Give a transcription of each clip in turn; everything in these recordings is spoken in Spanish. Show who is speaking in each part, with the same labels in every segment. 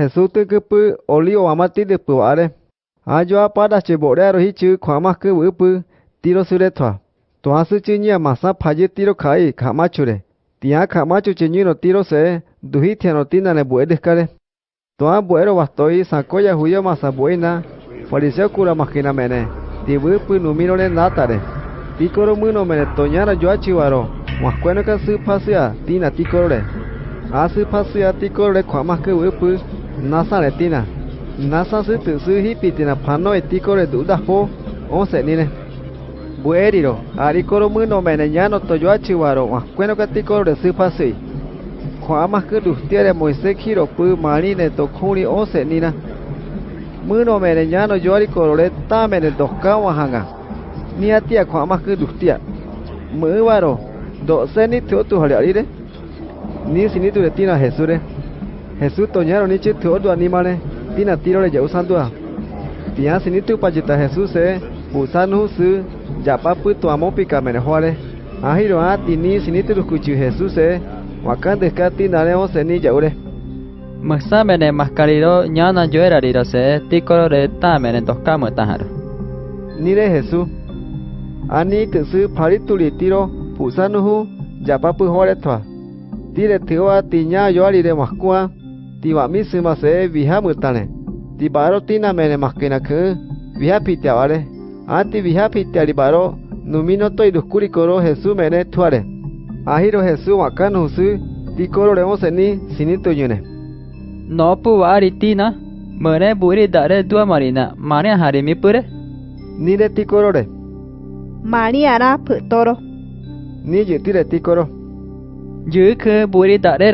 Speaker 1: Jesús tư cứ pư olio amati de pu are. Ayo apada che bore ro hi tiro sure thwa. To asu chu nya masa phaje tiro khai khama. Tia khama chu no tiro se duhi thiano tina ne bue descare. To a buero bastoi sakoya huyo masa buena. Fariseo cura makina mene. Ti wu pu numino ne natare. Tikoro muno mene toñara yo achivaro. Waskweno ka su pasia tina tikore. Asu pasia tikore khama pu nasa le tina. Nasa su tu su pano e tikore duda po. Onse nine. Bueriro, arikoro muno mene ñano toyo achiwaro, waskweno ka tikore su pasui. Tiere Moisés kiro pu marine to khuni onse nina. Muno mene ñano yo arikoro le ta mene doka wahanga. Ni atia khama cứ đủ tia. Mu waro, do se ni tu tu arire. Ni sini tu tina. Jesús toñaron ni chi tuo dua animales tina tiro le ya san dua. Tia sini tu pajita Jesús se usan husu ya putu amopika amo pika menejuare ahiro a tini sini tu kucu Jesús se wakan deskati nare o seni
Speaker 2: ya ure Maksamene maskariro nyana joera riro se tikoro re tamene toskamu ni
Speaker 1: Nire Jesús Ani tesu parituli tiro pusanuhu japapu hore twa Tire tiwa tinya yoari de maskua tiwa misima se viha mutane. Tibaro tina mene maskina ke, viha pitia vale. Anti viha pitia libaro, numino to iduskuri koro Jesús mene tuare. Ahiro Jesús wakan husu, tikoro remo seni sinito yune.
Speaker 2: No pu ari tina, mene buri dare dua marina, mane hari mi pure.
Speaker 1: Nire tikoro re,
Speaker 3: Mariara putoro.
Speaker 1: ni yutire tikoro.
Speaker 2: Yu ke buri dare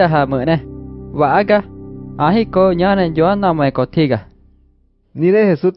Speaker 2: Waga, ahi ko ñana yo namai kotiga.
Speaker 1: Nire Jesús.